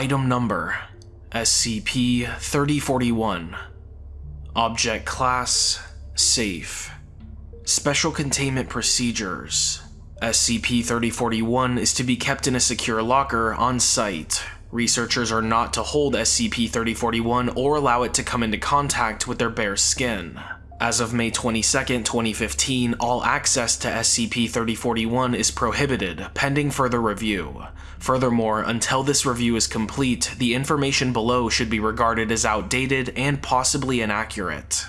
Item Number SCP-3041 Object Class Safe Special Containment Procedures SCP-3041 is to be kept in a secure locker on site. Researchers are not to hold SCP-3041 or allow it to come into contact with their bare skin. As of May 22, 2015, all access to SCP-3041 is prohibited, pending further review. Furthermore, until this review is complete, the information below should be regarded as outdated and possibly inaccurate.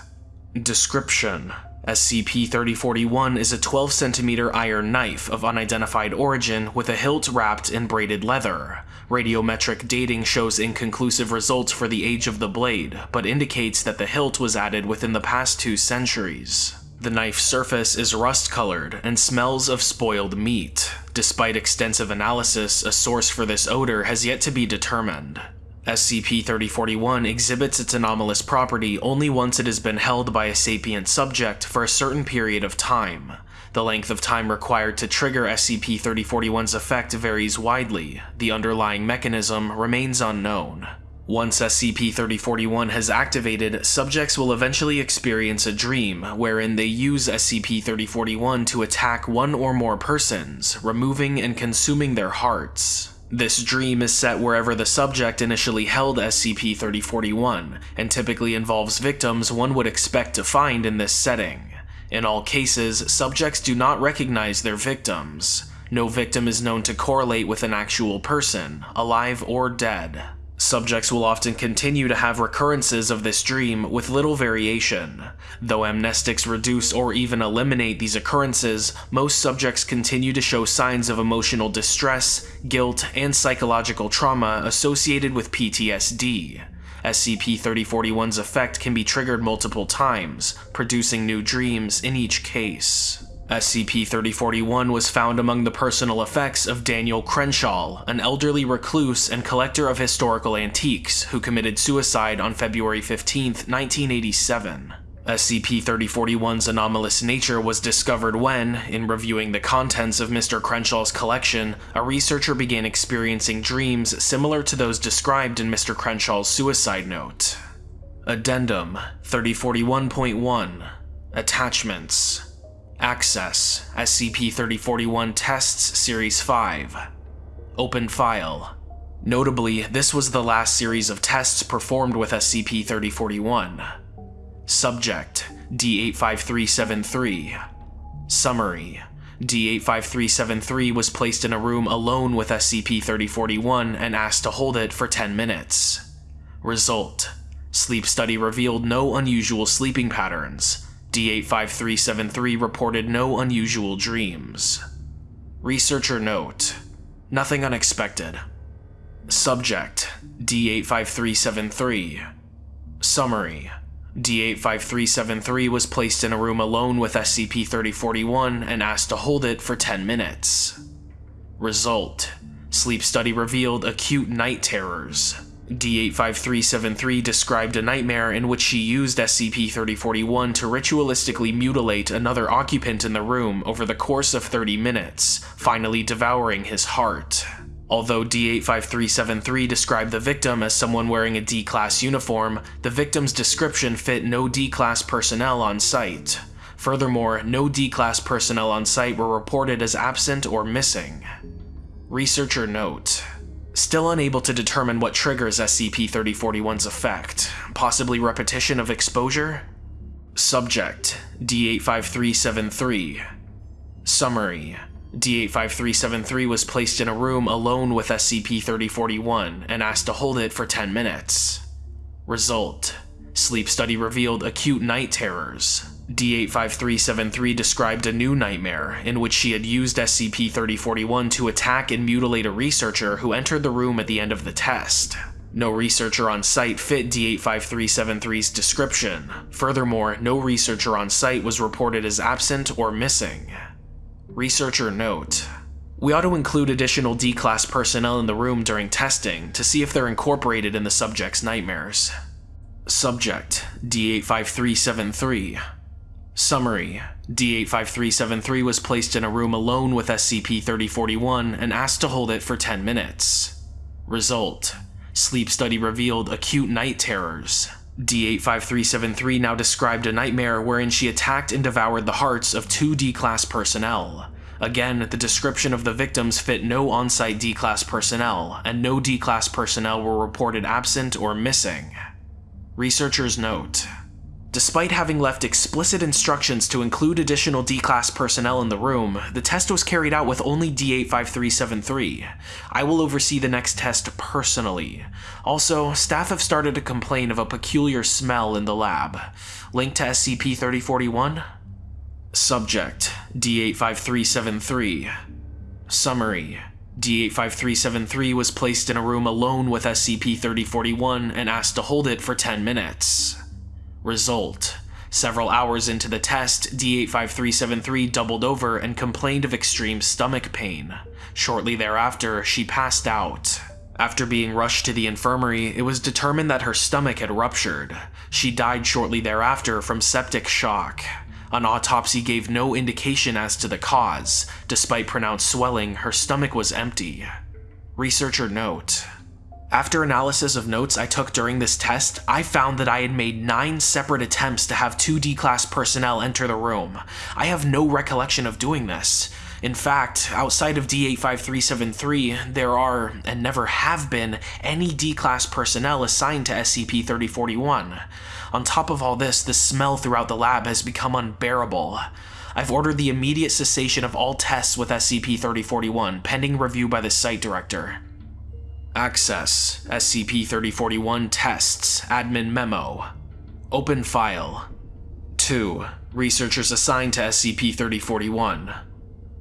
Description SCP-3041 is a 12cm iron knife of unidentified origin with a hilt wrapped in braided leather. Radiometric dating shows inconclusive results for the age of the blade, but indicates that the hilt was added within the past two centuries. The knife's surface is rust-colored and smells of spoiled meat. Despite extensive analysis, a source for this odor has yet to be determined. SCP-3041 exhibits its anomalous property only once it has been held by a sapient subject for a certain period of time. The length of time required to trigger SCP-3041's effect varies widely. The underlying mechanism remains unknown. Once SCP-3041 has activated, subjects will eventually experience a dream wherein they use SCP-3041 to attack one or more persons, removing and consuming their hearts. This dream is set wherever the subject initially held SCP-3041, and typically involves victims one would expect to find in this setting. In all cases, subjects do not recognize their victims. No victim is known to correlate with an actual person, alive or dead. Subjects will often continue to have recurrences of this dream with little variation. Though amnestics reduce or even eliminate these occurrences, most subjects continue to show signs of emotional distress, guilt, and psychological trauma associated with PTSD. SCP-3041's effect can be triggered multiple times, producing new dreams in each case. SCP-3041 was found among the personal effects of Daniel Crenshaw, an elderly recluse and collector of historical antiques who committed suicide on February 15, 1987. SCP-3041's anomalous nature was discovered when, in reviewing the contents of Mr. Crenshaw's collection, a researcher began experiencing dreams similar to those described in Mr. Crenshaw's suicide note. Addendum 3041.1 Attachments Access SCP-3041 Tests Series 5 Open File. Notably, this was the last series of tests performed with SCP-3041. Subject D85373 Summary. D85373 was placed in a room alone with SCP-3041 and asked to hold it for 10 minutes. Result. Sleep study revealed no unusual sleeping patterns, D85373 reported no unusual dreams. Researcher note, nothing unexpected. Subject, D85373. Summary, D85373 was placed in a room alone with SCP-3041 and asked to hold it for 10 minutes. Result, sleep study revealed acute night terrors, D85373 described a nightmare in which she used SCP-3041 to ritualistically mutilate another occupant in the room over the course of 30 minutes, finally devouring his heart. Although D85373 described the victim as someone wearing a D-Class uniform, the victim's description fit no D-Class personnel on site. Furthermore, no D-Class personnel on site were reported as absent or missing. Researcher note, Still unable to determine what triggers SCP-3041's effect, possibly repetition of exposure? Subject, D85373 Summary, D85373 was placed in a room alone with SCP-3041 and asked to hold it for 10 minutes. Result, sleep study revealed acute night terrors, D85373 described a new nightmare, in which she had used SCP-3041 to attack and mutilate a researcher who entered the room at the end of the test. No researcher on site fit D85373's description. Furthermore, no researcher on site was reported as absent or missing. Researcher note, we ought to include additional D-Class personnel in the room during testing to see if they're incorporated in the subject's nightmares. Subject, D85373 Summary D85373 was placed in a room alone with SCP-3041 and asked to hold it for 10 minutes. Result Sleep study revealed acute night terrors. D85373 now described a nightmare wherein she attacked and devoured the hearts of two D-Class personnel. Again, the description of the victims fit no on-site D-Class personnel, and no D-Class personnel were reported absent or missing. Researchers note, Despite having left explicit instructions to include additional D-Class personnel in the room, the test was carried out with only D85373. I will oversee the next test personally. Also, staff have started to complain of a peculiar smell in the lab. Link to SCP-3041? Subject, D85373. Summary. D85373 was placed in a room alone with SCP-3041 and asked to hold it for 10 minutes. Result. Several hours into the test, D85373 doubled over and complained of extreme stomach pain. Shortly thereafter, she passed out. After being rushed to the infirmary, it was determined that her stomach had ruptured. She died shortly thereafter from septic shock. An autopsy gave no indication as to the cause. Despite pronounced swelling, her stomach was empty. Researcher note, after analysis of notes I took during this test, I found that I had made 9 separate attempts to have 2 D-Class personnel enter the room. I have no recollection of doing this. In fact, outside of D85373, there are, and never have been, any D-Class personnel assigned to SCP-3041. On top of all this, the smell throughout the lab has become unbearable. I've ordered the immediate cessation of all tests with SCP-3041, pending review by the site director. Access. SCP-3041 Tests. Admin Memo. Open File. 2. Researchers assigned to SCP-3041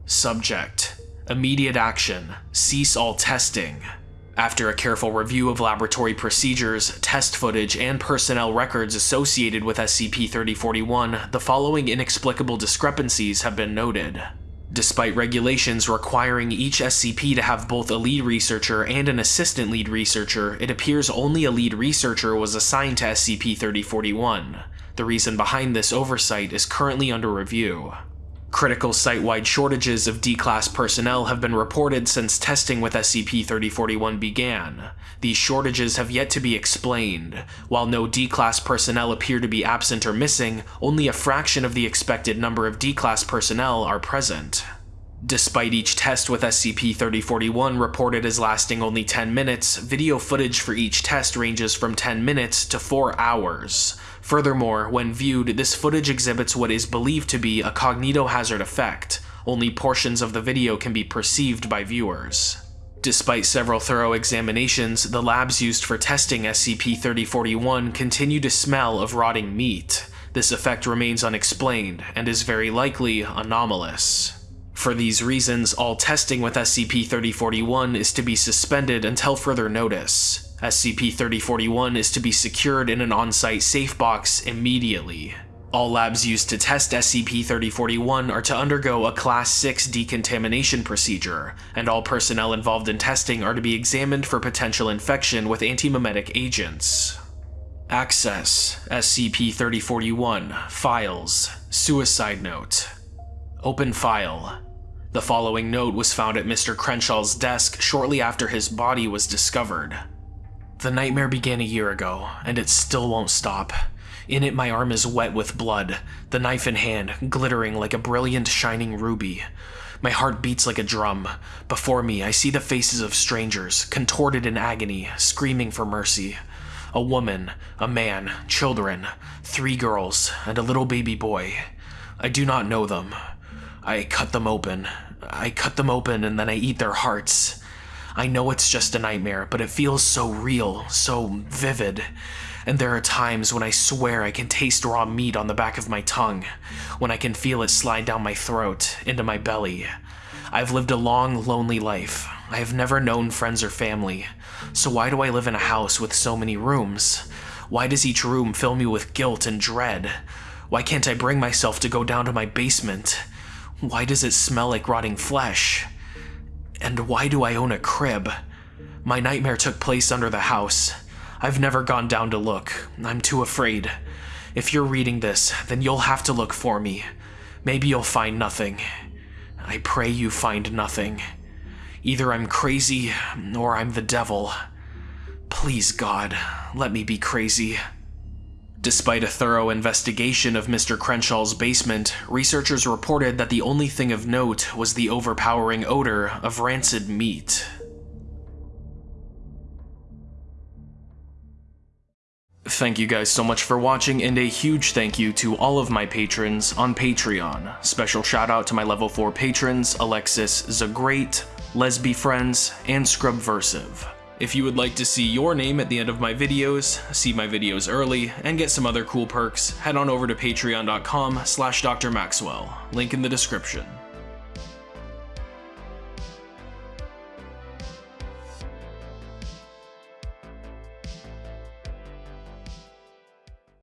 Subject. Immediate Action. Cease all testing. After a careful review of laboratory procedures, test footage, and personnel records associated with SCP-3041, the following inexplicable discrepancies have been noted. Despite regulations requiring each SCP to have both a lead researcher and an assistant lead researcher, it appears only a lead researcher was assigned to SCP-3041. The reason behind this oversight is currently under review. Critical site-wide shortages of D-Class personnel have been reported since testing with SCP-3041 began. These shortages have yet to be explained. While no D-Class personnel appear to be absent or missing, only a fraction of the expected number of D-Class personnel are present. Despite each test with SCP-3041 reported as lasting only 10 minutes, video footage for each test ranges from 10 minutes to 4 hours. Furthermore, when viewed, this footage exhibits what is believed to be a cognitohazard effect. Only portions of the video can be perceived by viewers. Despite several thorough examinations, the labs used for testing SCP-3041 continue to smell of rotting meat. This effect remains unexplained, and is very likely anomalous. For these reasons, all testing with SCP-3041 is to be suspended until further notice. SCP-3041 is to be secured in an on-site safe box immediately. All labs used to test SCP-3041 are to undergo a Class 6 decontamination procedure, and all personnel involved in testing are to be examined for potential infection with antimemetic agents. Access SCP-3041 Files Suicide Note Open File The following note was found at Mr. Crenshaw's desk shortly after his body was discovered. The nightmare began a year ago, and it still won't stop. In it, my arm is wet with blood, the knife in hand, glittering like a brilliant shining ruby. My heart beats like a drum. Before me, I see the faces of strangers, contorted in agony, screaming for mercy. A woman, a man, children, three girls, and a little baby boy. I do not know them. I cut them open. I cut them open and then I eat their hearts. I know it's just a nightmare, but it feels so real, so vivid. And there are times when I swear I can taste raw meat on the back of my tongue, when I can feel it slide down my throat, into my belly. I've lived a long, lonely life. I have never known friends or family. So why do I live in a house with so many rooms? Why does each room fill me with guilt and dread? Why can't I bring myself to go down to my basement? Why does it smell like rotting flesh? And why do I own a crib? My nightmare took place under the house. I've never gone down to look. I'm too afraid. If you're reading this, then you'll have to look for me. Maybe you'll find nothing. I pray you find nothing. Either I'm crazy, or I'm the devil. Please, God, let me be crazy. Despite a thorough investigation of Mr. Crenshaw's basement, researchers reported that the only thing of note was the overpowering odor of rancid meat. Thank you guys so much for watching, and a huge thank you to all of my patrons on Patreon. Special shout out to my level 4 patrons, Alexis Zagrate, Lesby Friends, and Scrubversive. If you would like to see your name at the end of my videos, see my videos early, and get some other cool perks, head on over to patreon.com slash drmaxwell, link in the description.